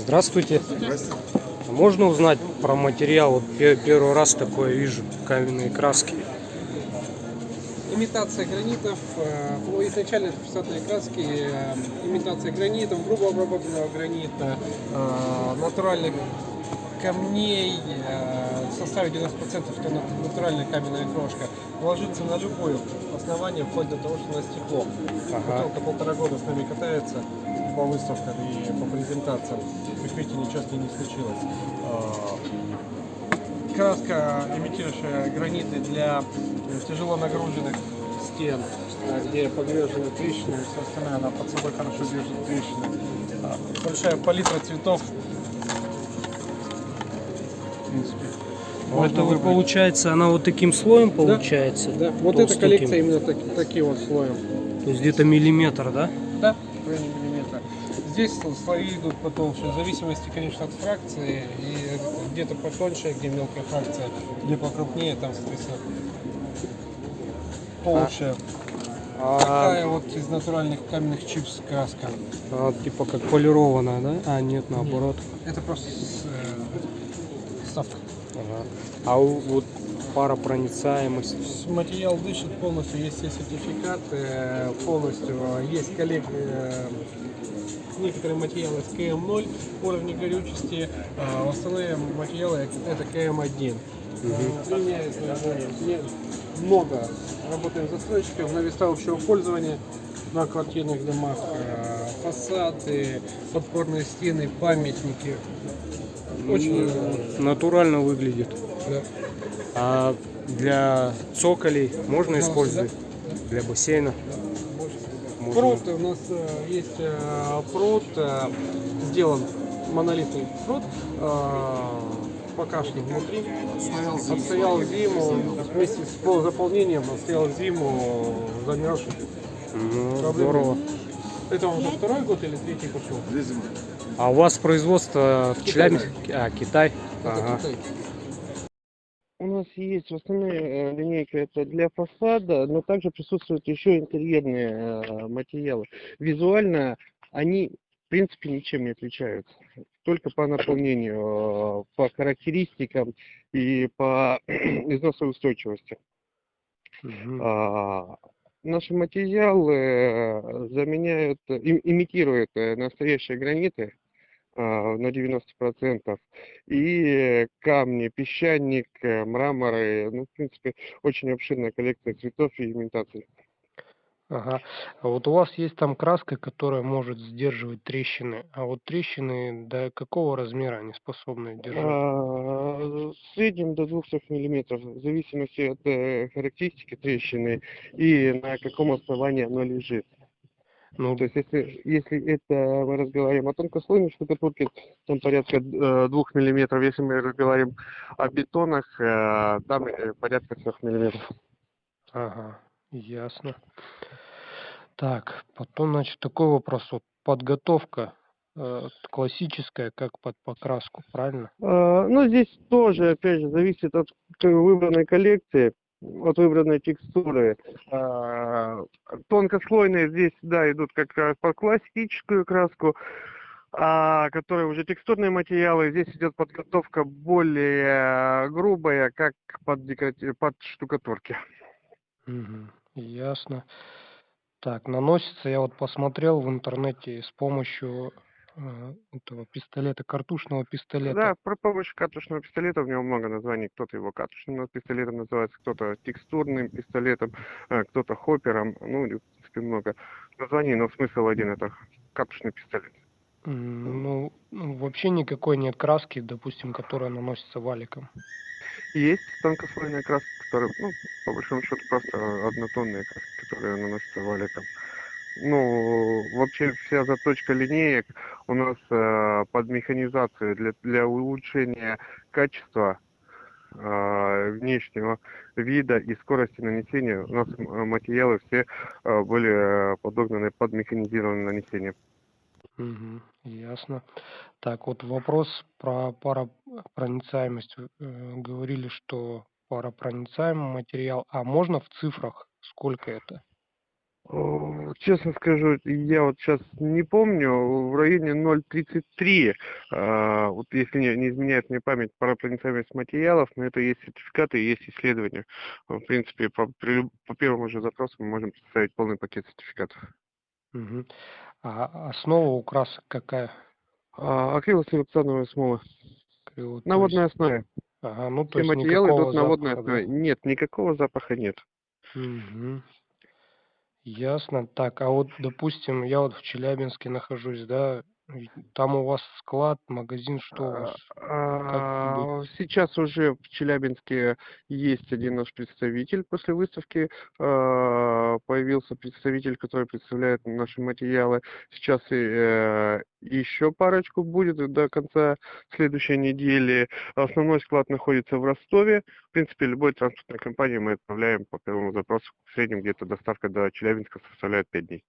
Здравствуйте. Здравствуйте. Можно узнать про материал? Вот пе- первый раз такое вижу, каменные краски. Имитация гранитов, э, ну, изначально это фасадные краски, э, имитация гранитов, грубо обработанного гранита, э, натуральных камней, составе 90% это нат- натуральная каменная крошка, ложится на любое основание, вплоть до того, что на стекло. Ага. Бутылка полтора года с нами катается по выставкам и по презентациям. Как видите, ничего с ней не случилось. Э, Краска, имитирующая граниты для э, тяжело нагруженных стен, э, где погрежены трещины, все остальное, она под собой хорошо держит трещины. А, Большая палитра цветов. В принципе. Вот можно это вот выбрать. получается, она вот таким слоем получается? Да, вот эта коллекция именно таки- таким вот слоем. То есть где-то миллиметр, да? Да, миллиметра. Здесь слои идут потолще, в зависимости, конечно, от фракции. И где-то потоньше, где мелкая фракция, где покрупнее, там, соответственно, толще. А, Такая вот из натуральных каменных чипс краска. а, типа как полированная, да? А, нет, наоборот. Это просто с, э, ставка. Ага. А вот паропроницаемость. С- Материал дышит полностью, есть все сертификаты, полностью есть коллег, э, некоторые материалы с КМ0 уровня горючести, а остальные материалы это КМ1. Э, Применяется э, не- много. Работаем с застройщиком на места общего пользования, на квартирных домах, э, фасады, подпорные стены, памятники. Очень э, Натурально выглядит. да. А для цоколей можно использовать? Для бассейна? Можно. Пруд у нас э, есть э, пруд, э, сделан монолитный пруд, э, покрашен внутри, отстоял зиму вместе с полузаполнением, отстоял зиму замерзший. Ну, здорово. Это он уже второй год или третий пошел? Две зимы. А у вас производство в. Челябинске? А, Китай? Ага. У нас есть в основной э, линейка это для фасада, но также присутствуют еще интерьерные э, материалы. Визуально они в принципе ничем не отличаются, только по наполнению, э, по характеристикам и по износовой устойчивости. Мгм. А, Наши материалы заменяют, им- имитируют настоящие граниты на 90%. И камни, песчаник, э, мраморы, ну, в принципе, очень обширная коллекция цветов и имитаций. Ага. А вот у вас есть там краска, которая может сдерживать трещины. А вот трещины до какого размера они способны держать? А, В среднем до 200 миллиметров, в зависимости от э, характеристики трещины и на каком основании оно лежит. Ну, То есть, если, если это мы разговариваем о тонкослойной штукатурке, там порядка э, двух миллиметров. Если мы разговариваем о бетонах, э, там э, порядка трех миллиметров. ага, ясно. Так, потом, значит, такой вопрос. Вот подготовка э, классическая, как под покраску, правильно? Ну, здесь тоже, опять же, зависит от выбранной коллекции, от выбранной текстуры. А, Тонкослойные здесь, да, идут как раз под классическую краску, а которые уже текстурные материалы, здесь идет подготовка более грубая, как под, декоратив- под штукатурки. Мгм, ясно. Так, наносится, я вот посмотрел в интернете с помощью э, этого пистолета, картушного пистолета. Да, про помощь катушного пистолета, у него много названий. Кто-то его катушным пистолетом называется, кто-то текстурным пистолетом, э, кто-то хоппером. Ну, в принципе, много названий, но смысл один – это катушный пистолет. Ну, ну, вообще никакой нет краски, допустим, которая наносится валиком. Есть тонкослойная краска, которая, ну, по большому счету, просто однотонная краска, которая наносится валиком. Ну, вообще вся заточка линеек у нас э, под механизацию для, для улучшения качества э, внешнего вида и скорости нанесения. У нас м- материалы все э, были э, подогнаны под механизированное нанесение. Мгм, ясно. Так, вот вопрос про паропроницаемость. Э, говорили, что паропроницаемый материал. А можно в цифрах сколько это? О, Честно скажу, я вот сейчас не помню, в районе 0,33, а, вот если не, изменяет мне память, паропроницаемость материалов, но это есть сертификаты есть исследования. В принципе, по, при по первому же запросу мы можем представить полный пакет сертификатов. Мгм. А основа у красок какая? А, акрилосиликоновая смола то на водной есть- основе. Ага, ну Все материалы идут на водной запаха, да? основе. Нет, никакого запаха нет. Мгм. Ясно. Так, а вот, допустим, я вот в Челябинске нахожусь, да, там у вас склад, магазин, что у вас? А, Сейчас уже в Челябинске есть один наш представитель после выставки. а, Появился представитель, который представляет наши материалы. Сейчас э, еще парочку будет до конца следующей недели. Основной склад находится в Ростове. В принципе, любой транспортной компании мы отправляем по первому запросу. В среднем где-то доставка до Челябинска составляет 5 дней.